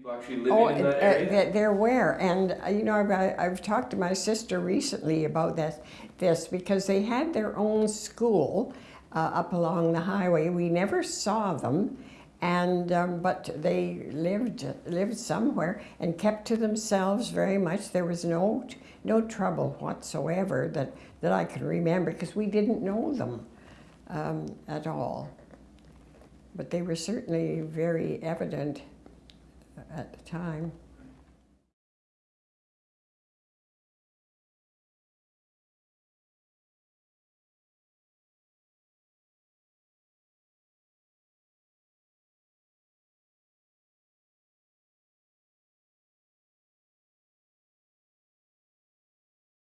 People actually living Oh, in uh, that area? they're- they're and uh, you know, I've, I've talked to my sister recently about this, this because they had their own school uh, up along the highway. We never saw them, and um, but they lived lived somewhere and kept to themselves very much. There was no no trouble whatsoever that that I can remember because we didn't know them um, at all. But they were certainly very evident at the time.